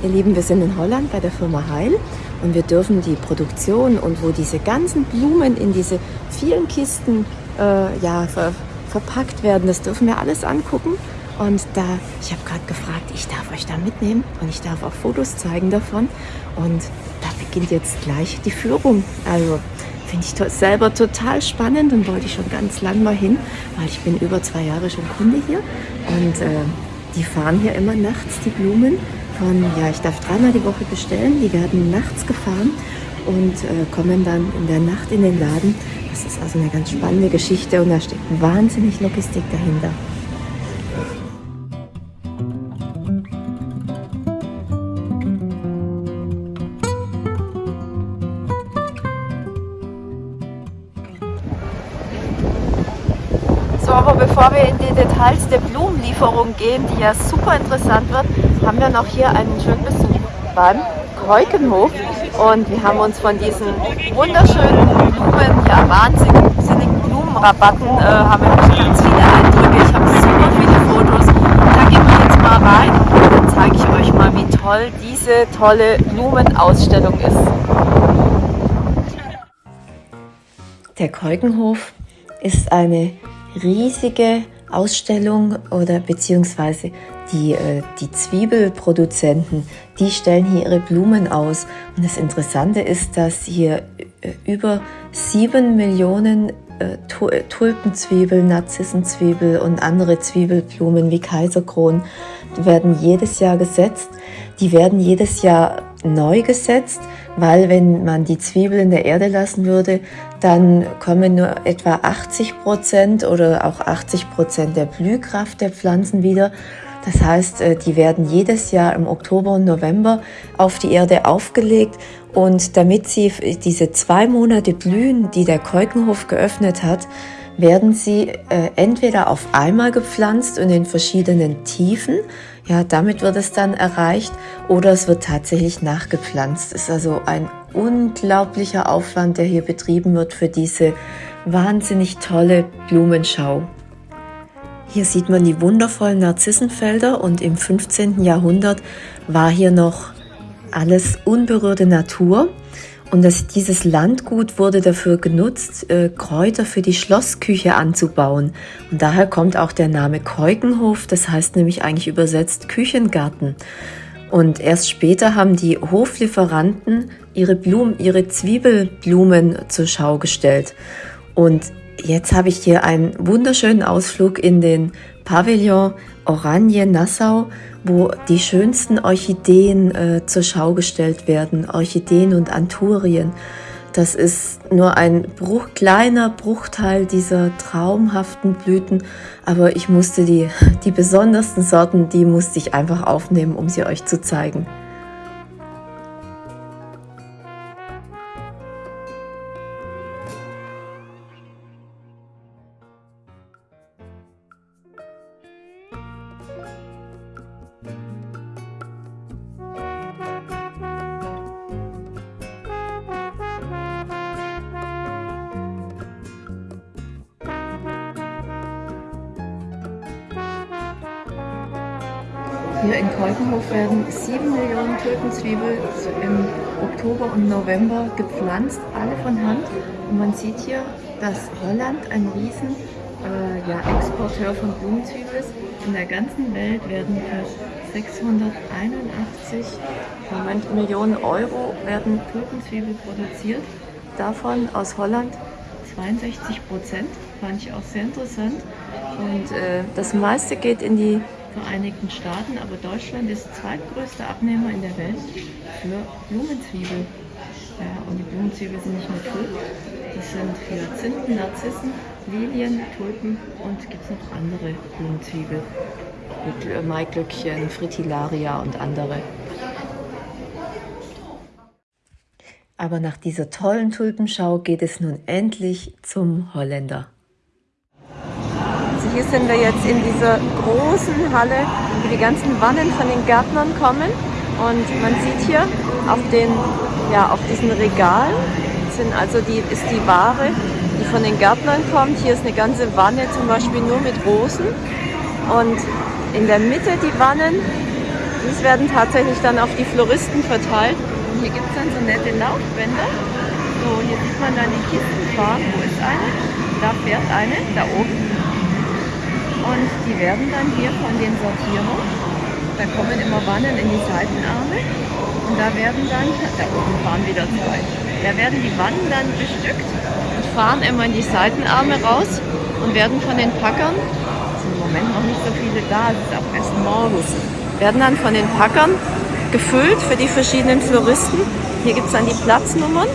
Ihr Lieben, wir sind in Holland bei der Firma Heil und wir dürfen die Produktion und wo diese ganzen Blumen in diese vielen Kisten äh, ja, ver verpackt werden, das dürfen wir alles angucken. Und da, ich habe gerade gefragt, ich darf euch da mitnehmen und ich darf auch Fotos zeigen davon. Und da beginnt jetzt gleich die Führung. Also finde ich to selber total spannend und wollte ich schon ganz lang mal hin, weil ich bin über zwei Jahre schon Kunde hier. Und äh, die fahren hier immer nachts die Blumen von, ja, ich darf dreimal die Woche bestellen. Die werden nachts gefahren und äh, kommen dann in der Nacht in den Laden. Das ist also eine ganz spannende Geschichte und da steckt wahnsinnig Logistik dahinter. So, aber bevor wir in die Details der Blumenlieferung gehen, die ja super interessant wird, haben wir noch hier einen schönen Besuch beim Keukenhof und wir haben uns von diesen wunderschönen Blumen, ja wahnsinnigen Blumenrabatten, äh, haben wir ganz viele Eindrücke. Ich habe super viele Fotos. Da gehen wir jetzt mal rein und dann zeige ich euch mal, wie toll diese tolle Blumenausstellung ist. Der Keukenhof ist eine riesige Ausstellung oder beziehungsweise die, äh, die Zwiebelproduzenten, die stellen hier ihre Blumen aus. Und das Interessante ist, dass hier äh, über sieben Millionen äh, Tulpenzwiebel, Narzissenzwiebel und andere Zwiebelblumen wie Kaiserkron werden jedes Jahr gesetzt. Die werden jedes Jahr neu gesetzt, weil wenn man die Zwiebel in der Erde lassen würde, dann kommen nur etwa 80 Prozent oder auch 80 Prozent der Blühkraft der Pflanzen wieder. Das heißt, äh, die werden jedes Jahr im Oktober und November auf die Erde aufgelegt und damit sie diese zwei Monate blühen, die der Keukenhof geöffnet hat, werden sie äh, entweder auf einmal gepflanzt und in verschiedenen Tiefen, ja, damit wird es dann erreicht, oder es wird tatsächlich nachgepflanzt. Ist also ein unglaublicher Aufwand, der hier betrieben wird für diese wahnsinnig tolle Blumenschau. Hier sieht man die wundervollen Narzissenfelder und im 15. Jahrhundert war hier noch alles unberührte Natur. Und das, dieses Landgut wurde dafür genutzt, äh, Kräuter für die Schlossküche anzubauen. Und daher kommt auch der Name Keukenhof, das heißt nämlich eigentlich übersetzt Küchengarten. Und erst später haben die Hoflieferanten ihre Blumen, ihre Zwiebelblumen zur Schau gestellt. Und jetzt habe ich hier einen wunderschönen Ausflug in den Pavillon Oranje Nassau wo die schönsten Orchideen äh, zur Schau gestellt werden, Orchideen und Anturien. Das ist nur ein Bruch, kleiner Bruchteil dieser traumhaften Blüten, aber ich musste die, die besondersten Sorten, die musste ich einfach aufnehmen, um sie euch zu zeigen. Hier in Keukenhof werden 7 Millionen Tulpenzwiebel im Oktober und November gepflanzt, alle von Hand. Und man sieht hier, dass Holland ein riesen äh, ja, Exporteur von Blumenzwiebel ist. In der ganzen Welt werden für 681 Moment, Millionen Euro werden Tulpenzwiebel produziert. Davon aus Holland 62 Prozent, fand ich auch sehr interessant. Und äh, das meiste geht in die Vereinigten Staaten, aber Deutschland ist zweitgrößter Abnehmer in der Welt für Blumenzwiebeln. Ja, und die Blumenzwiebeln sind nicht nur Tulpen, das sind Hyazinthen, Narzissen, Lilien, Tulpen und gibt es noch andere Blumenzwiebeln. Mit äh, Maiglöckchen, Fritillaria und andere. Aber nach dieser tollen Tulpenschau geht es nun endlich zum Holländer. Hier sind wir jetzt in dieser großen Halle, wo die ganzen Wannen von den Gärtnern kommen. Und man sieht hier auf, den, ja, auf diesen Regalen sind also die, ist die Ware, die von den Gärtnern kommt. Hier ist eine ganze Wanne zum Beispiel nur mit Rosen. Und in der Mitte die Wannen Dies werden tatsächlich dann auf die Floristen verteilt. Und hier gibt es dann so nette Laufbänder. So, hier sieht man dann die Kisten fahren. Wo ist eine? Da fährt eine, da oben. Und die werden dann hier von den Sortierern, da kommen immer Wannen in die Seitenarme. Und da werden dann, da oben fahren wieder zwei, da werden die Wannen dann bestückt und fahren immer in die Seitenarme raus und werden von den Packern, es sind im Moment noch nicht so viele da, es ist auch erst morgens, werden dann von den Packern gefüllt für die verschiedenen Floristen. Hier gibt es dann die Platznummern,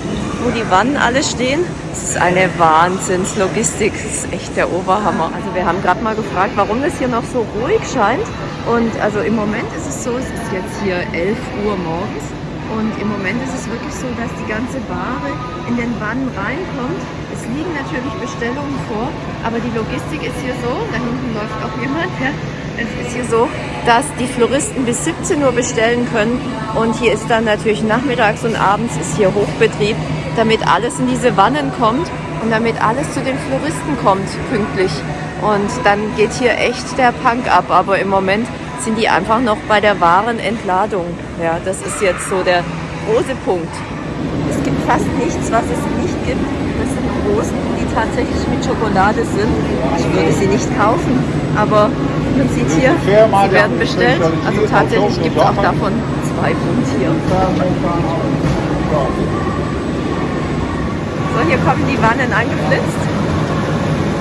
wo die Wannen alle stehen. Das ist eine Wahnsinnslogistik, das ist echt der Oberhammer. Also wir haben gerade mal gefragt, warum das hier noch so ruhig scheint. Und also im Moment ist es so, es ist jetzt hier 11 Uhr morgens und im Moment ist es wirklich so, dass die ganze Ware in den Wannen reinkommt. Es liegen natürlich Bestellungen vor, aber die Logistik ist hier so, da hinten läuft auch jemand, ja, es ist hier so, dass die Floristen bis 17 Uhr bestellen können und hier ist dann natürlich nachmittags und abends ist hier Hochbetrieb, damit alles in diese Wannen kommt und damit alles zu den Floristen kommt pünktlich. Und dann geht hier echt der Punk ab, aber im Moment sind die einfach noch bei der wahren Entladung. Ja, das ist jetzt so der große Punkt. Es gibt fast nichts, was es nicht gibt. Das sind Rosen, die tatsächlich mit Schokolade sind. Ich würde sie nicht kaufen, aber man sieht hier, sie werden bestellt. Also tatsächlich gibt es auch davon zwei Pfund hier. So, hier kommen die Wannen angeflitzt.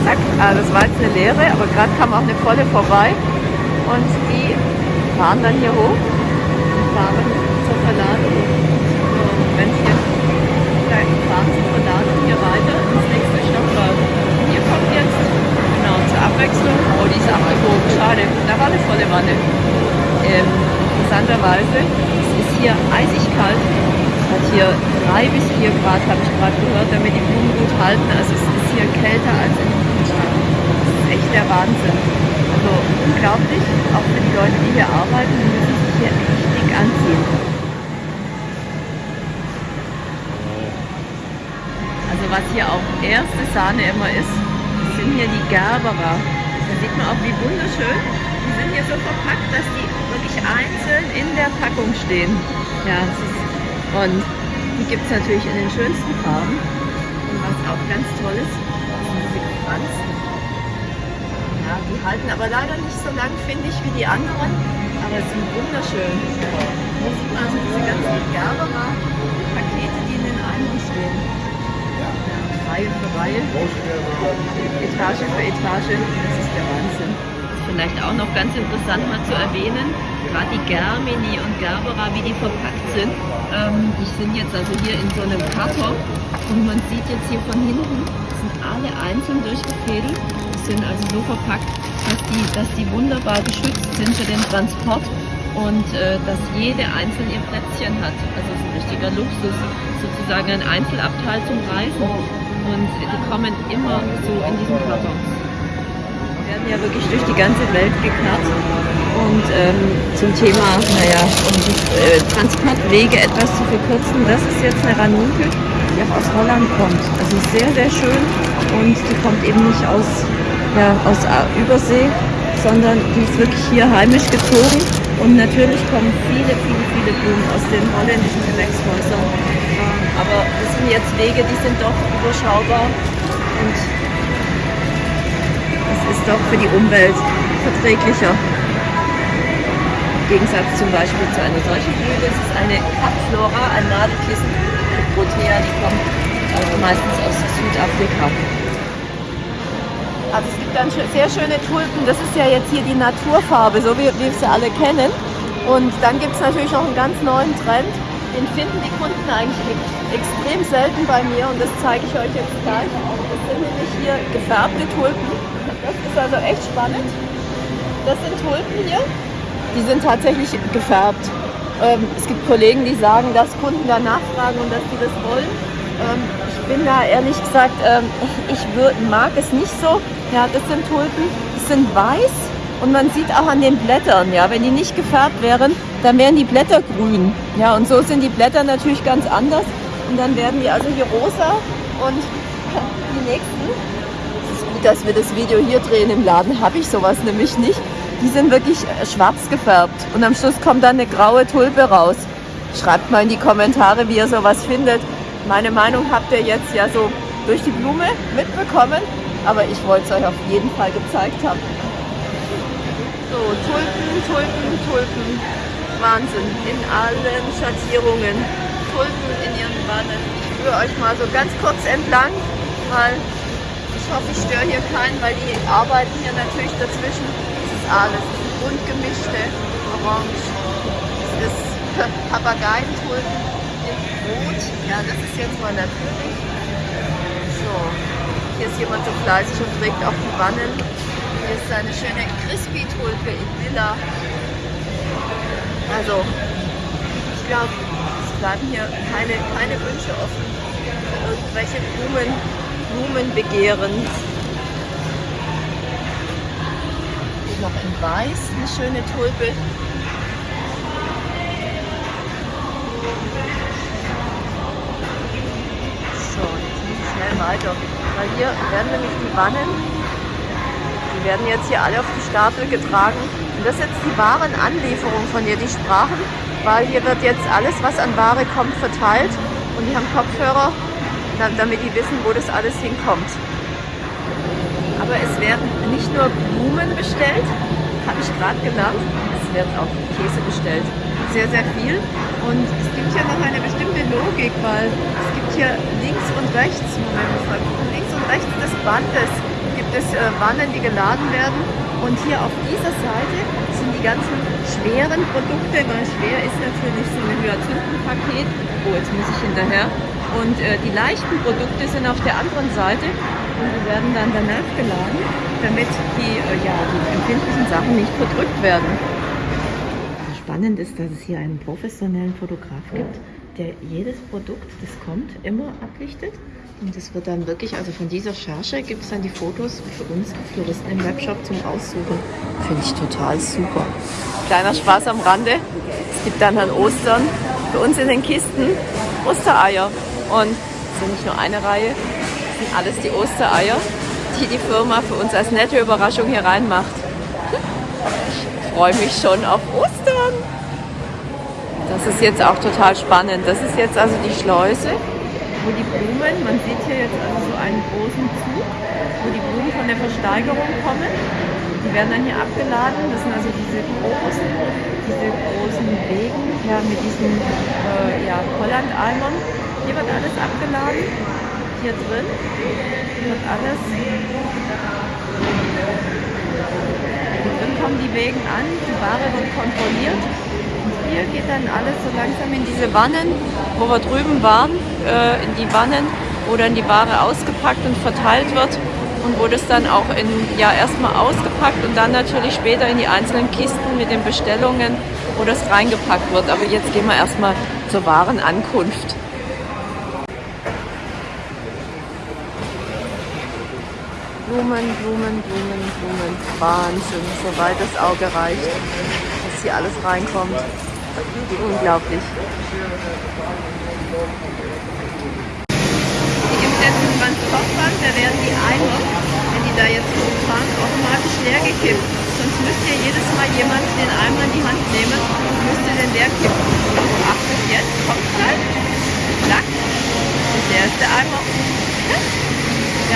Zack, ah, das war jetzt eine leere, aber gerade kam auch eine volle vorbei. Und die fahren dann hier hoch und fahren zur Verladung. So, wenn sie dann fahren zur Verladung hier weiter ins nächste Stockwerk. Hier kommt jetzt, genau, zur Abwechslung, oh, die ist abgebogen, schade, da war eine volle Wanne. Ähm, interessanterweise, es ist hier eisig kalt, es hat hier 3 bis 4 Grad, habe ich gerade gehört, damit die Blumen gut halten. Also es ist hier kälter als in den Kühlschrank. Das ist echt der Wahnsinn. Also unglaublich, auch für die Leute, die hier arbeiten, die müssen sich hier echt dick anziehen. Also was hier auch erste Sahne immer ist, sind hier die Gerbera. Da sieht man auch, wie wunderschön. Die sind hier so verpackt, dass die wirklich einzeln in der Packung stehen. Ja, und die gibt es natürlich in den schönsten Farben. Und was auch ganz toll ist, sind diese Franzen. Ja, die halten aber leider nicht so lang, finde ich, wie die anderen. Aber sind wunderschön. Hier sieht man also diese ganzen Gerbera-Pakete, die in den Eimern stehen. Reihe für Reihe, Etage für Etage. Das ist der Wahnsinn. Vielleicht auch noch ganz interessant mal zu erwähnen, gerade die Germini und Gerbera, wie die verpackt sind. Ähm, die sind jetzt also hier in so einem Karton und man sieht jetzt hier von hinten, sind alle einzeln durchgefädelt sind also so verpackt, dass die, dass die wunderbar geschützt sind für den Transport und äh, dass jede einzeln ihr Plätzchen hat. Also es ist ein richtiger Luxus, sozusagen ein Einzelabteil zum Reisen. Und die kommen immer so in diesen Kartons. Wir werden ja wirklich durch die ganze Welt gekarrt. Und ähm, zum Thema, naja, um die äh, Transportwege etwas zu verkürzen, das ist jetzt eine Ranunkel, die auch aus Holland kommt. Also sehr, sehr schön und die kommt eben nicht aus ja, aus Übersee, sondern die ist wirklich hier heimisch gezogen. Und natürlich kommen viele, viele, viele Blumen aus den holländischen Gewächshäusern. Aber das sind jetzt Wege, die sind doch überschaubar und es ist doch für die Umwelt verträglicher. Im Gegensatz zum Beispiel zu einer solchen Blüte. Es ist eine Kapflora, ein Nadelkissen Protea, die kommt also meistens aus Südafrika. Also es gibt dann sehr schöne Tulpen. Das ist ja jetzt hier die Naturfarbe, so wie wir sie alle kennen. Und dann gibt es natürlich noch einen ganz neuen Trend. Den finden die Kunden eigentlich extrem selten bei mir und das zeige ich euch jetzt gleich. Das sind nämlich hier gefärbte Tulpen. Das ist also echt spannend. Das sind Tulpen hier. Die sind tatsächlich gefärbt. Ähm, es gibt Kollegen, die sagen, dass Kunden da nachfragen und dass sie das wollen. Ähm, ich bin da ehrlich gesagt, ähm, ich mag es nicht so. Ja, das sind Tulpen, die sind weiß und man sieht auch an den Blättern, ja, wenn die nicht gefärbt wären, dann wären die Blätter grün. Ja, und so sind die Blätter natürlich ganz anders. Und dann werden die also hier rosa und die nächsten. Es ist gut, dass wir das Video hier drehen. Im Laden habe ich sowas nämlich nicht. die sind wirklich äh, schwarz gefärbt und am Schluss kommt dann eine graue Tulpe raus. Schreibt mal in die Kommentare, wie ihr sowas findet. Meine Meinung habt ihr jetzt ja so durch die Blume mitbekommen, aber ich wollte es euch auf jeden Fall gezeigt haben. So, Tulpen, Tulpen, Tulpen. Wahnsinn. In allen Schattierungen. Tulpen in ihren Wannen. Ich führe euch mal so ganz kurz entlang, weil ich hoffe, ich störe hier keinen, weil die arbeiten hier natürlich dazwischen. Es ist alles bunt gemischte, orange. Es ist Papageientulpen in Rot. Ja, das ist jetzt mal natürlich. So, hier ist jemand so fleißig und trägt auch die Wannen. Hier ist eine schöne Crispy-Tulpe in Lila. Also, ich glaube, es bleiben hier keine, keine Wünsche offen für irgendwelche Blumen, Blumenbegehren. Hier noch in Weiß eine schöne Tulpe. Weiter. Weil hier werden nämlich die Wannen, die werden jetzt hier alle auf die Stapel getragen. Und das ist jetzt die Warenanlieferung, von der die sprachen, weil hier wird jetzt alles, was an Ware kommt, verteilt. Und die haben Kopfhörer, damit die wissen, wo das alles hinkommt. Aber es werden nicht nur Blumen bestellt, habe ich gerade genannt, es wird auch Käse bestellt. Sehr, sehr viel. Und es gibt ja noch eine bestimmte Logik, weil es gibt hier links und rechts, Moment, links und rechts des Bandes gibt es äh, Wannen, die geladen werden. Und hier auf dieser Seite sind die ganzen schweren Produkte, weil schwer ist natürlich so ein Hyazinthenpaket. Oh, jetzt muss ich hinterher. Und äh, die leichten Produkte sind auf der anderen Seite und die werden dann danach geladen, damit die, äh, ja, die empfindlichen Sachen nicht verdrückt werden. Spannend ist, dass es hier einen professionellen Fotograf gibt, der jedes Produkt, das kommt, immer ablichtet. Und es wird dann wirklich, also von dieser Charge gibt es dann die Fotos für uns Floristen im Webshop zum Aussuchen. Finde ich total super. Kleiner Spaß am Rande. Es gibt dann an Ostern für uns in den Kisten Ostereier. Und es sind nicht nur eine Reihe, es sind alles die Ostereier, die die Firma für uns als nette Überraschung hier reinmacht. Ich freue mich schon auf Ostern. Das ist jetzt auch total spannend. Das ist jetzt also die Schleuse, wo die Blumen, man sieht hier jetzt also so einen großen Zug, wo die Blumen von der Versteigerung kommen. Die werden dann hier abgeladen. Das sind also diese großen, diese großen Wegen ja, mit diesen äh, ja, Holland-Eimern. Hier wird alles abgeladen. Hier drin wird alles. Kommen die Wegen an, die Ware wird kontrolliert. Und hier geht dann alles so langsam in diese Wannen, wo wir drüben waren, äh, in die Wannen, wo dann die Ware ausgepackt und verteilt wird und wo das dann auch in, ja, erstmal ausgepackt und dann natürlich später in die einzelnen Kisten mit den Bestellungen, wo das reingepackt wird. Aber jetzt gehen wir erstmal zur Warenankunft. Blumen, Blumen, Blumen, Blumen. Wahnsinn, soweit das Auge reicht, dass hier alles reinkommt. Unglaublich. Es jetzt einen Transportband, da werden die Eimer, wenn die da jetzt hochfahren, automatisch leer gekippt. Sonst müsste ja jedes Mal jemand den Eimer in die Hand nehmen und müsste den leer kippen. Achtet jetzt, kommt gleich, zack, und der ist der Eimer.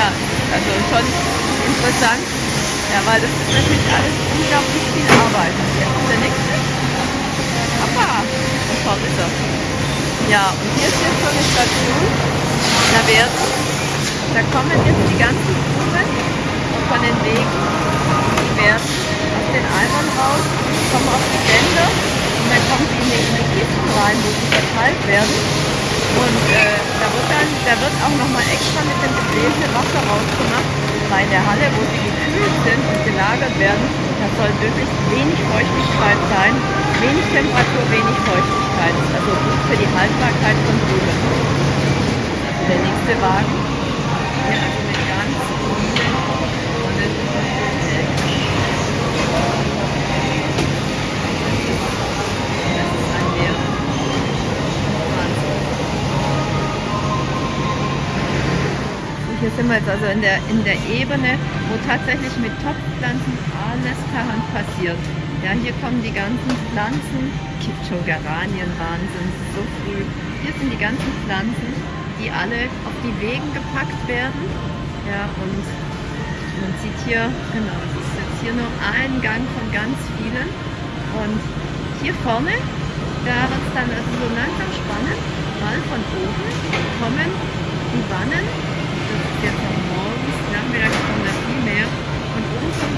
Ja, also schon interessant. Ja, weil das ist natürlich alles unglaublich viel Arbeit. Jetzt ist der nächste. Und vorne ist er. Ja, und hier ist jetzt so eine Station. Da werden, da kommen jetzt die ganzen Blumen von den Wegen. Die werden aus den Eimern raus, kommen auf die Bänder und dann kommen die, in die Kisten rein, wo sie verteilt werden. Und äh, da wird dann, da wird auch nochmal extra mit dem gebläsenen Wasser rausgemacht, weil in der Halle, wo sie gekühlt sind und gelagert werden, da soll wirklich wenig Feuchtigkeit sein, wenig Temperatur, wenig Feuchtigkeit. Also gut für die Haltbarkeit von Blumen. Der nächste Wagen, hier also mit ganz vielen tollen Das ist ein Meer. Wahnsinn. hier sind wir jetzt also in der, in der Ebene, wo tatsächlich mit Topfpflanzen alles Hand passiert. Ja, hier kommen die ganzen Pflanzen, gibt schon Geranien, Wahnsinn, so früh. Hier sind die ganzen Pflanzen, die alle auf die Wegen gepackt werden. Ja, und man sieht hier, genau, es ist jetzt hier nur ein Gang von ganz vielen. Und hier vorne, da wird es dann also so langsam spannend, weil von oben kommen die Wannen,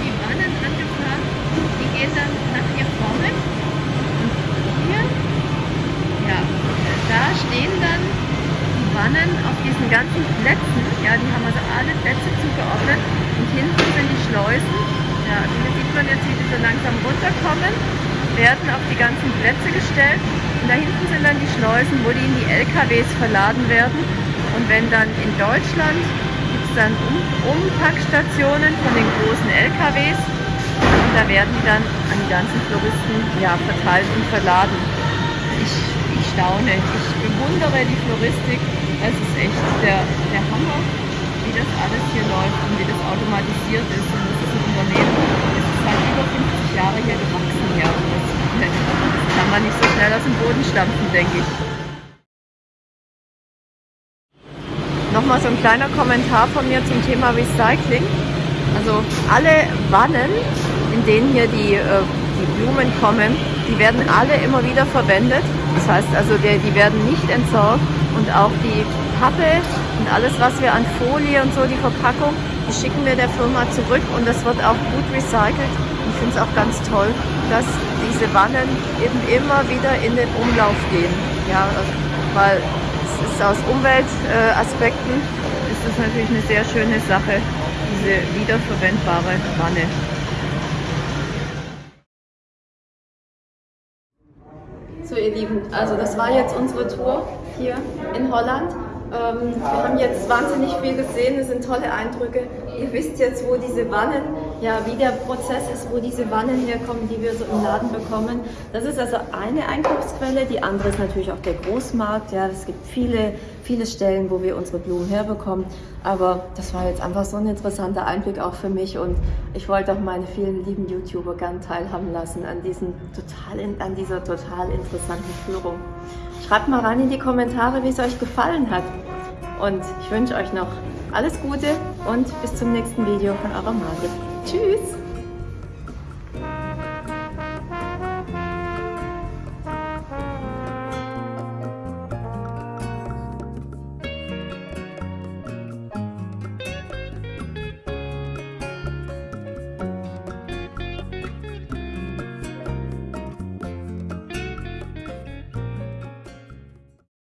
die Wannen angefahren, die gehen dann nach hier vorne. Und hier, ja, da stehen dann die Wannen auf diesen ganzen Plätzen, ja, die haben also alle Plätze zugeordnet. Und hinten sind die Schleusen, ja, hier sieht man jetzt, wie die so langsam runterkommen, werden auf die ganzen Plätze gestellt. Und da hinten sind dann die Schleusen, wo die in die LKWs verladen werden und wenn dann in Deutschland gibt es dann um Umpackstationen von den großen LKWs und da werden die dann an die ganzen Floristen ja, verteilt und verladen. Ich, ich staune, ich bewundere die Floristik. Es ist echt der, der Hammer, wie das alles hier läuft und wie das automatisiert ist. Und das ist ein Unternehmen, das ist halt über 50 Jahre hier gewachsen. Ja. Das, das kann man nicht so schnell aus dem Boden stampfen, denke ich. Nochmal so ein kleiner Kommentar von mir zum Thema Recycling. Also alle Wannen, in denen hier die, äh, die Blumen kommen, die werden alle immer wieder verwendet. Das heißt also, die, die werden nicht entsorgt und auch die Pappe und alles, was wir an Folie und so, die Verpackung, die schicken wir der Firma zurück und das wird auch gut recycelt. Ich finde es auch ganz toll, dass diese Wannen eben immer wieder in den Umlauf gehen. Ja, weil ist aus Umweltaspekten ist das natürlich eine sehr schöne Sache, diese wiederverwendbare Wanne. So ihr Lieben, also das war jetzt unsere Tour hier in Holland. Ähm, wir haben jetzt wahnsinnig viel gesehen, es sind tolle Eindrücke. Ihr wisst jetzt, wo diese Wannen, ja, wie der Prozess ist, wo diese Wannen herkommen, die wir so im Laden bekommen. Das ist also eine Einkaufsquelle. Die andere ist natürlich auch der Großmarkt. Ja, es gibt viele, viele Stellen, wo wir unsere Blumen herbekommen. Aber das war jetzt einfach so ein interessanter Einblick auch für mich und ich wollte auch meine vielen lieben YouTuber gern teilhaben lassen an, diesen total, an dieser total interessanten Führung. Schreibt mal rein in die Kommentare, wie es euch gefallen hat. Und ich wünsche euch noch alles Gute und bis zum nächsten Video von eurer Margit. Tschüss!